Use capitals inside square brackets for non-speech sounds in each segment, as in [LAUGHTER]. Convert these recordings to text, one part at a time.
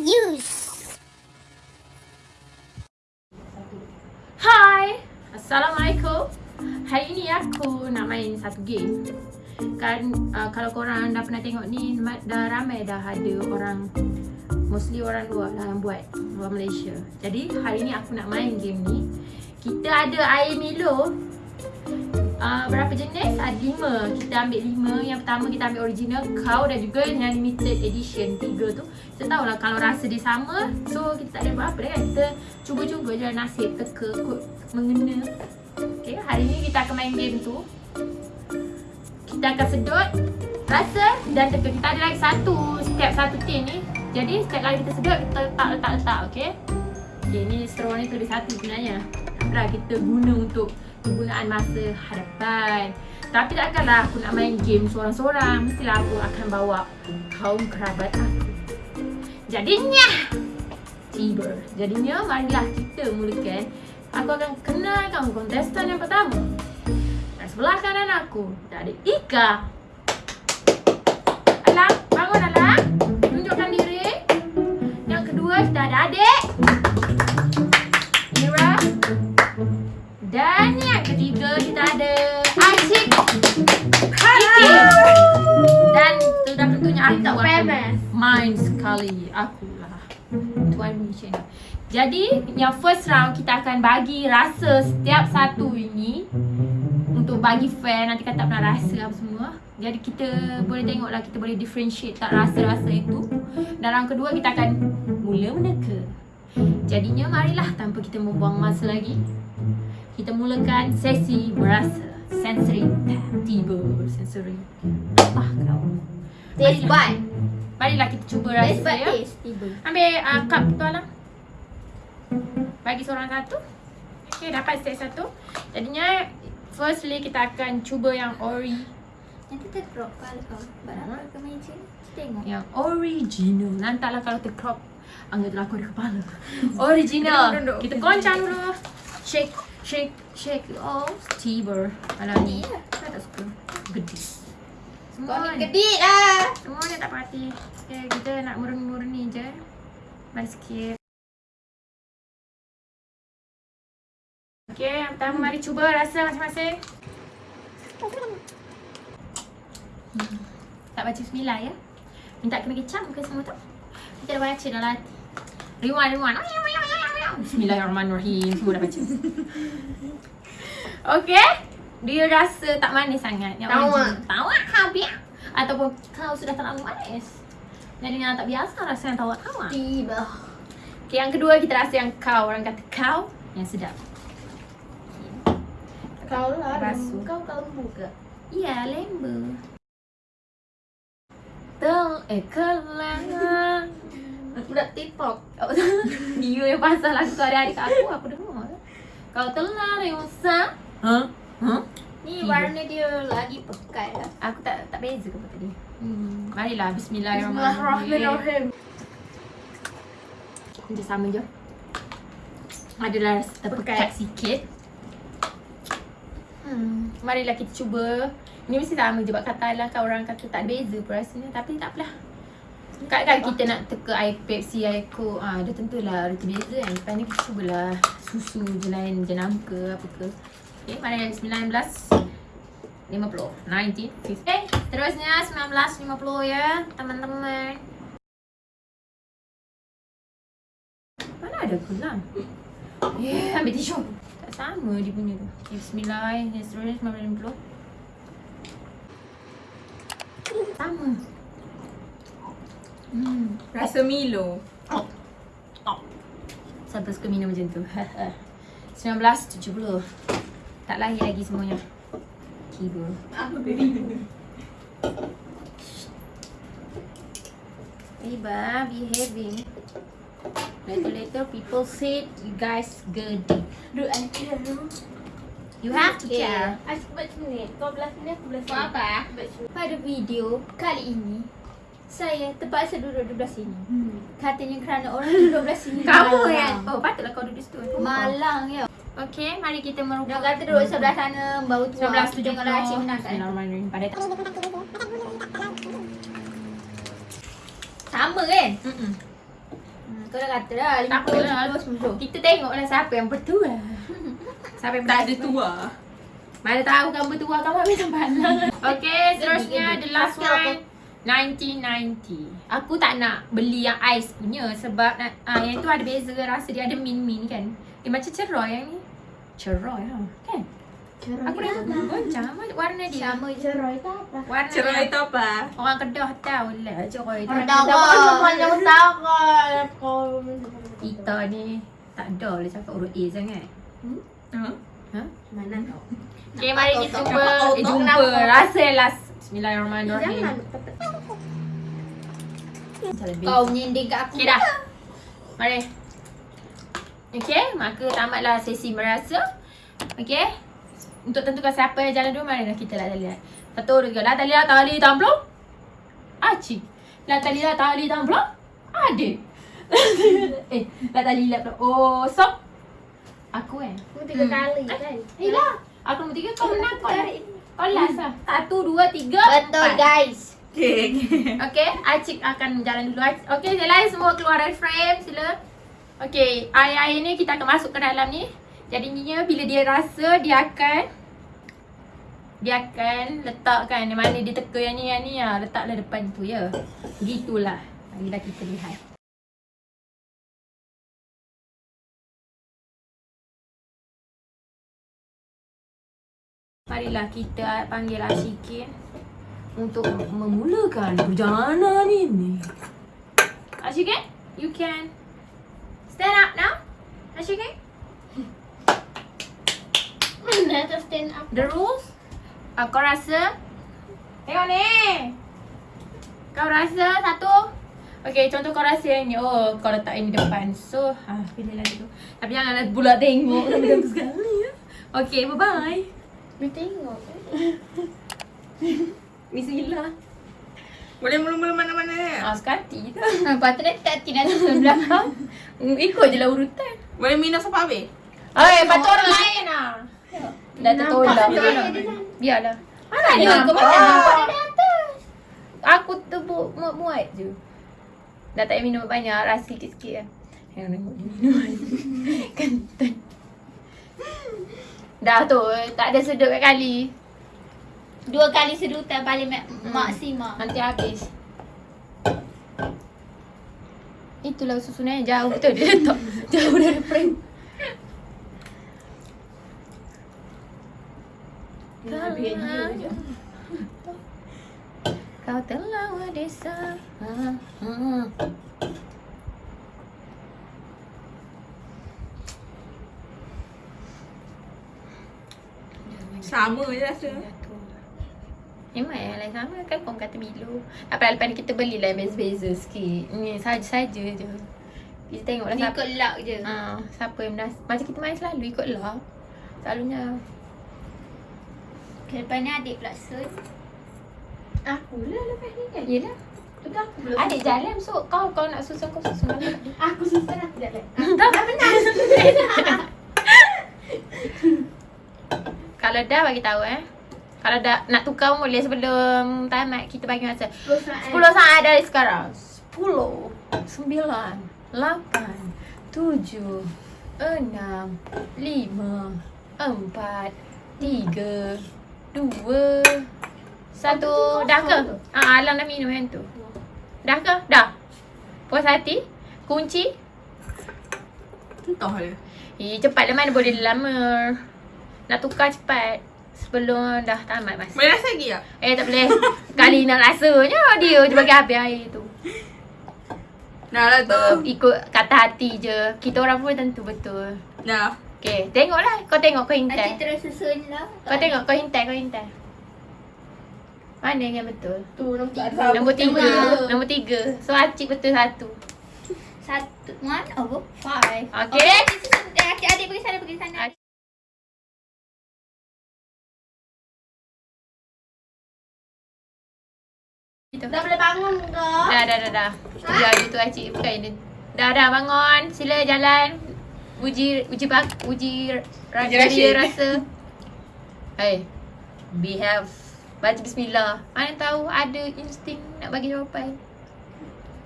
use. Hai, Assalamualaikum. Hari ni aku nak main satu game. Kan uh, kalau korang dah pernah tengok ni dah ramai dah ada orang mostly orang luar lah yang buat luar Malaysia. Jadi hari ni aku nak main game ni. Kita ada air Milo uh, berapa jenis? Ada lima. Kita ambil lima. Yang pertama kita ambil original, kau dan juga yang limited edition. Tiga tu. Kita tahu lah kalau rasa dia sama. So kita tak ada apa-apa kan. Kita cuba-cuba je nasib teka kot mengena. Okay, hari ni kita akan main game tu. Kita akan sedut rasa dan teka. Kita ada lagi satu setiap satu tin ni. Jadi setiap kali kita sedut kita letak-letak-letak. Okay. Okay, ni straw ni lebih satu sebenarnya. Taklah kita guna untuk penggunaan masa hadapan. Tapi takkanlah aku nak main game seorang-seorang. Mestilah aku akan bawa kaum kerabat aku. Jadinya Tiba. Jadinya marilah kita mulakan. Aku akan kenalkan kontestan yang pertama. Dan sebelah kanan aku ada Ika fun sekali akulah tuan mission. Jadi yang first round kita akan bagi rasa setiap satu ini untuk bagi fair nanti kan tak pernah rasa apa semua. Jadi kita boleh tengoklah kita boleh differentiate tak rasa-rasa itu. Dalam kedua kita akan mula meneka. Jadinya marilah tanpa kita membuang masa lagi. Kita mulakan sesi merasa sensory tiba sensory. Ah kau. Sesi 1. Barilah kita cuba rasa Best ya. Taste, tiba. Ambil uh, cup tu lah. Bagi seorang satu. Okay, dapat set satu. Jadinya, firstly kita akan cuba yang ori. Nanti terkrop kalau kau. Oh, Barang-barang ha? kemeja. Kita tengok. Yang original. Nantaklah kalau tercrop Angga telah aku ada kepala. [LAUGHS] original. kita goncang dulu. Shake, shake, shake. Oh, tiber. Kalau ni. Saya tak suka. Gedis. Kau ni gedik lah. Semua ni tak parti Okay kita nak murni-murni je. Mari sikit. Okay yang pertama mari cuba rasa masing-masing. Hmm. Tak baca bismillah ya? Minta kena kecap muka semua tu? Kita dah baca dalam hati Rewind, rewind. Bismillahirrahmanirrahim. Semua dah baca. [LAUGHS] Okay Dia rasa tak manis sangat. Yang original. Tawak habis. Ataupun kau sudah terlalu manis. Jadi yang tak biasa rasa yang tawak-tawak Tiba. Okay yang kedua kita rasa yang kau. Orang kata kau Yang sedap. Kau lah. Kau kau lembu ke? Ya lembu. Tel eh kelang Budak TikTok [LAUGHS] Dia yang pasal lagu tu hari-hari kat aku Aku dengar. Kau telah rewasa. Huh? Ni warna dia lagi pekat lah. Aku tak tak beza ke tadi hmm. Marilah Bismillahirrahmanirrahim. Bismillahirrahmanirrahim. Kita sama je. Adalah rasa terpekat Pekat. sikit. Hmm. Marilah kita cuba. Ni mesti sama je Sebab kata lah. Kan orang kata tak beza pun rasanya. Tapi tak apalah. Kadang-kadang kita nak teka air Pepsi, air Coke. Ah, Dia tentulah reti beza kan. Lepas ni kita cubalah Susu je lain jenam ke apa ke Okay, mari 19 50 19 50 Eh, terusnya 1950 ya Teman-teman Mana ada gelang? Eh, ambil tisu Tak sama dia punya tu okay, Bismillah Yang seterusnya 1950 Sama Hmm Rasa Milo. Oh. Oh. Siapa suka minum macam tu? [LAUGHS] 1970. Tak lahir lagi semuanya. Kiba. Tiba behaving. Later later people said you guys good. Duduk anti dulu You have to care. Aku buat macam ni Kau belah sini aku belah sini Buat apa? Pada video kali ini Saya terpaksa duduk di belah sini Katanya kerana orang duduk belah sini [LAUGHS] Kamu kan? Oh patutlah kau duduk situ. Malang ya Okay, mari kita merubah. Dia kata duduk sebelah sana Bau tua 1970. Tengoklah Acik menang kan Bismillahirrahmanirrahim. Pada tak. Sama kan? Mm-mm. Kau dah kata dah Tak 50 apalah. 10 10. Kita tengoklah siapa yang bertua. Siapa yang Tak ada bertua. tua. Mana tahu kamu bertua kamu ambil tempat [LAUGHS] Okay, seterusnya the last one. 1990. Aku tak nak beli yang ais punya sebab nak, ah, yang tu ada beza rasa dia ada min-min kan. Eh macam ceroy yang ni. Ceroy ha. Kan? Aku dah goncang warna dia. Sama je Roy tak apa. Warna dia. tu apa? Orang Kedah tahu lah ceroy tu. Orang tahu yang utara kau Kita ni tak ada lah cakap huruf A sangat. Ha? Ha? mana kau? Okay, mari kita kau Eh, tak jumpa. Rasa last. Bismillahirrahmanirrahim. Jangan. Kau menyindir kat aku. Okay dah. Mari. Okay, maka tamatlah sesi merasa. Okay. Untuk tentukan siapa yang jalan dulu, mari kita lah lihat. Satu, dua, tiga. La tali la tali tamplong. Acik. La [LAUGHS] tali la tali tamplong. Adik. eh, la tali la tamplong. Oh, sok. Aku eh. Kau tiga Hmm. kali kan? Eh lah. Aku nombor tiga, kau menang kau lah. Kau last lah. Satu, dua, tiga, Betul empat. guys. [LAUGHS] Okay. okay. Okay, Acik akan jalan dulu. Acik- Okay, yang lain semua keluar dari frame. Sila. Okay, air-air ni kita akan masuk ke dalam ni. Jadinya bila dia rasa, dia akan dia akan letakkan di mana dia teka yang ni yang ni ya. Letaklah depan tu ya. Begitulah. Marilah kita lihat. Marilah kita panggil Ashikin untuk memulakan perjalanan ini. Ashikin, you can stand up now. Ashikin, Mana tu stand up? the rules. Uh, kau rasa? Tengok ni. Kau rasa satu. Okay, contoh kau rasa yang ni. Oh, kau letak ini depan. So, ah, pilih lagi tu. Tapi janganlah pula tengok. Tapi bagus sekali ya. Okay, bye-bye. Dia tengok. [LAUGHS] Bismillah. Boleh mula-mula mana-mana ya? Ah, sekati je. Lepas tu dia tak tidak sebelah kau. [LAUGHS] Ikut je lah urutan. Boleh minum sampai habis? Eh, patut orang lain lah. Dah tertolak. Biarlah. Biarlah. Mana Dia kau macam nampak dia dah atas. Aku tebuk muat-muat je. Dah tak minum banyak, rasa sikit-sikit lah. Yang tengok dia minum [LAUGHS] Kentang. Dah tu, tak ada sedut kat kali. Dua kali sedutan paling mak- maksima. Nanti habis. Itulah susunannya jauh betul dia letak jauh dari frame. Kau telah ha. Sama je rasa. Memang yang lain sama kan? Kau kata Milo. Apa lepas ni kita belilah yang beza-beza sikit. Ni saja-saja je. Kita tengoklah siapa Ikut luck je. ha, Siapa yang dah Macam kita main selalu ikut lah Selalunya. Lepas ni adik pula sun. Aku lah lepas ni kan? Yelah. Aku belum. Adik jalan so kau kau nak susun kau susun. Adik [LAUGHS] Aku susun aku jalan. [LAUGHS] Tak benar. [LAUGHS] Kalau dah bagi tahu eh Kalau dah nak tukar pun boleh sebelum tamat kita bagi masa. 10 saat. 10 saat dari sekarang. 10 9 8 7 6 5 4 3 2 Satu Dah ke? Ah, Alang dah minum yang tu. Dah ke? Dah. Puas hati? Kunci? Entah dia. Eh cepatlah mana boleh lama. Nak tukar cepat Sebelum dah tamat masa Boleh rasa lagi tak? Eh tak boleh Kali nak rasanya dia je bagi habis air tu Dah lah tu. Ikut kata hati je Kita orang pun tentu betul Dah. Okay tengoklah Kau tengok kau Adik hintai terus susun lah. Kau tengok kau hintai kau hintai Mana yang betul Tu nombor Tiga. Nombor tiga Tiga. Nombor tiga So Acik betul satu Satu. One over five. Okay. Okay. Eh, adik, adik pergi sana, pergi sana. Gitu. Dah boleh bangun ke? Dah dah dah dah Sekejap je tu Acik bukan dia Dah dah bangun Sila jalan Uji Uji bak Uji Uji Rashid. rasa Hey Behave Baca bismillah Mana tahu ada insting Nak bagi jawapan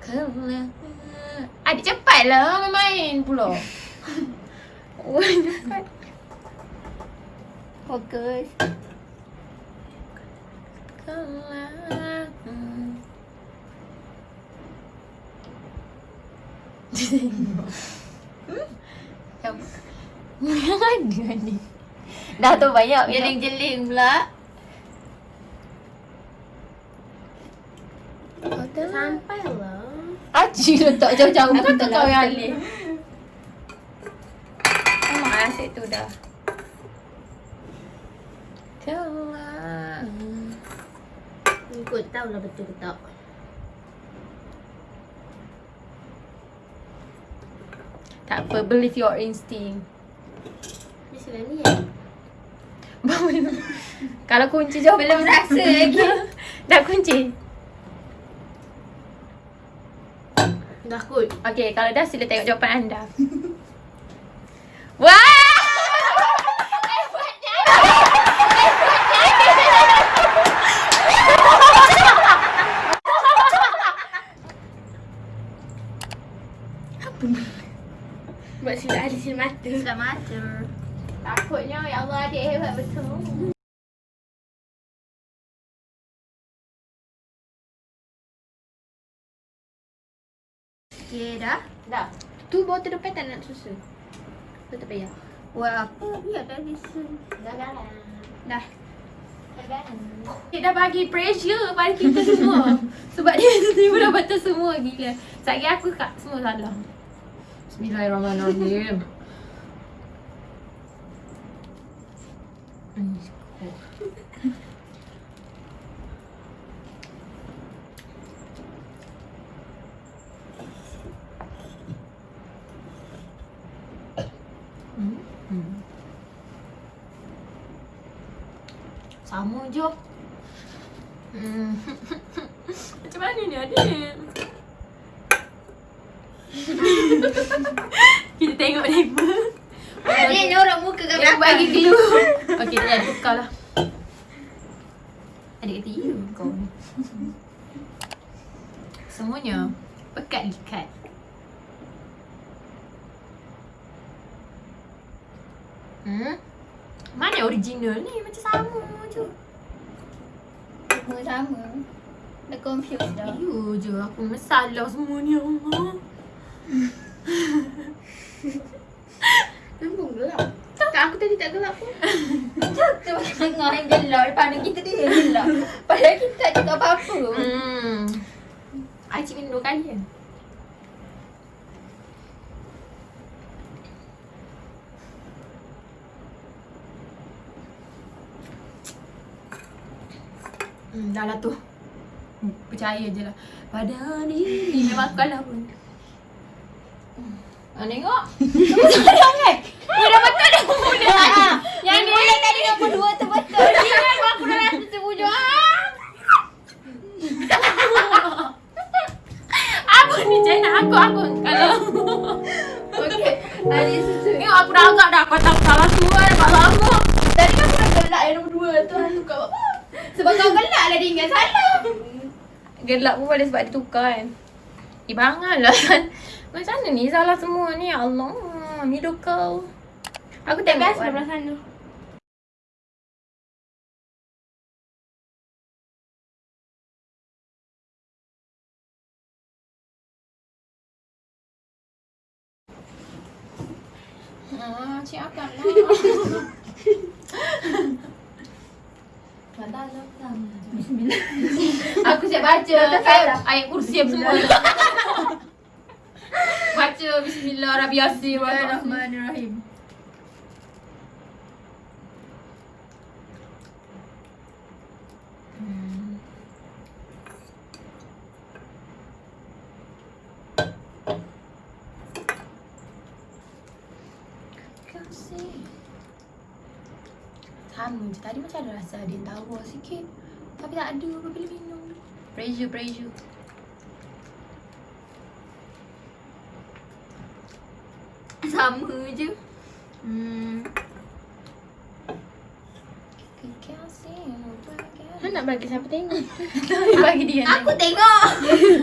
Kalau Adik cepatlah main-main pula. Oh, cepat. Fokus. Kelak. Hmm. Siapa? Ada ni. Dah tu banyak Jeling-jeling pula. Sampai lah. Aji letak jauh-jauh Aku Kata tak kau yang boleh. alih Memang asyik tu dah Kelak Ikut tahu lah betul ke tak. Tak apa, believe your instinct Mestilah ni ya. [LAUGHS] Kalau kunci jawab Belum rasa lagi. Dah kunci Dah kot. Okay, kalau dah sila tengok jawapan anda [LAUGHS] silap mata. Sudah mata. Takutnya ya Allah adik hebat betul Okay dah. Dah Tu botol depan tak nak susu Tu tak payah Buat apa? Biar dah listen. Dah galah. Dah. Dia dah bagi pressure pada kita semua [LAUGHS] Sebab dia tiba dah betul semua gila Sekejap lagi aku kat semua salah Bismillahirrahmanirrahim Hmm. Sama je Hmm. [LAUGHS] Macam mana ni adik? [LAUGHS] Kita tengok level. Adik ni orang muka belakang. bagi dulu. Okey, ada tukar lah. Adik kata, you kau ni. Semuanya pekat ikat. Hmm? Mana original ni? Macam sama je. Semua sama. Dah confused dah. You je aku masalah semua ni ya Allah. [LAUGHS] Nampak gelap. Tak aku tadi tak gelap pun. [LAUGHS] Tu tengah yang gelap. Depan ada kita dia yang gelap. Padahal kita tak cakap apa-apa. Hmm. I cik minum dua kali kan? Hmm, dah lah tu. Hmm, percaya je lah. Pada ni, ni memang aku kalah pun. Ah, tengok. Kamu sayang kan? Kau dah betul dah mula tadi. Yang tadi nombor dua tu betul. [LAUGHS] Ingat aku dah rasa terbujur. Ah! Apa ni Jenna? Aku, aku. Kalau. Okey. Adik susu. Tengok aku dah agak dah. Kau tak salah semua dah. Kau lama. Tadi kan aku dah gelak yang nombor dua tu. Aku apa? Sebab kau gelak lah dia ingat salah. Gelap pun boleh sebab dia tukar kan. Eh, banganlah. Macam mana ni salah semua ni? Ya Allah. Middle kau. Aku tengok. Biasa Wan. belah cik akan lah. Bismillah. Aku siap baca ayat, ayat kursi semua. baca bismillah rabbi yasin wa Bismillahirrahmanirrahim. Kasih. Sama je. Tadi macam ada rasa ada yang tawa sikit. Tapi tak ada apa bila minum. Pressure, pressure. Sama je. Hmm. Han nak bagi siapa tengok? [LAUGHS] Bagi dia. Aku tengok.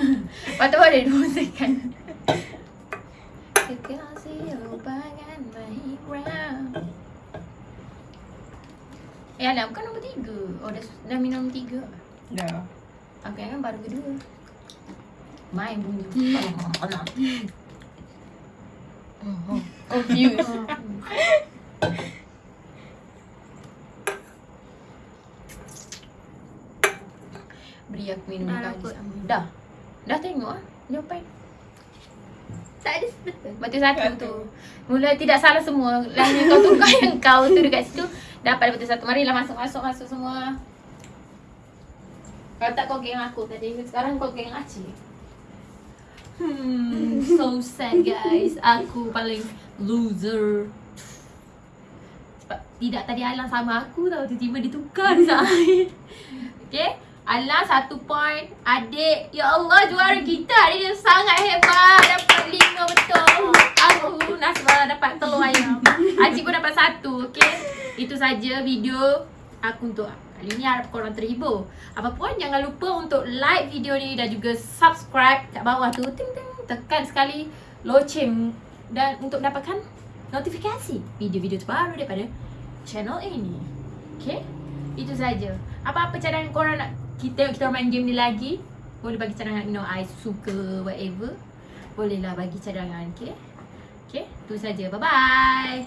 [LAUGHS] Tu ada dua second. Yang nak bukan nombor tiga. Oh dah, dah minum tiga. Dah. Aku yang kan baru kedua. Main bunyi. Confused. [LAUGHS] Beri aku minum kali sama. Dah. Dah tengok ah. Jawapan. Tak ada betul. Betul satu tu. Mula tidak salah semua. Lain yang kau tukar [LAUGHS] yang kau tu dekat situ. Dapat betul satu. Marilah masuk masuk semua. Kalau tak kau geng aku tadi. Sekarang kau geng Aceh. Hmm, so sad guys. Aku paling loser. Sebab tidak tadi Alang sama aku tau. Tiba-tiba ditukar di saat. Okay. Alang satu point. Adik. Ya Allah juara kita hari ni sangat hebat. Dapat lima betul. Aku Nasra dapat telur ayam. Acik pun dapat satu. Okay. Itu saja video aku untuk kali ni harap korang terhibur. Apa pun jangan lupa untuk like video ni dan juga subscribe kat bawah tu. Ting ting tekan sekali loceng dan untuk mendapatkan notifikasi video-video terbaru daripada channel ini. Okay? Itu saja. Apa-apa cadangan korang nak kita kita main game ni lagi? Boleh bagi cadangan you know I suka whatever. Bolehlah bagi cadangan, okay? Okay, tu saja. Bye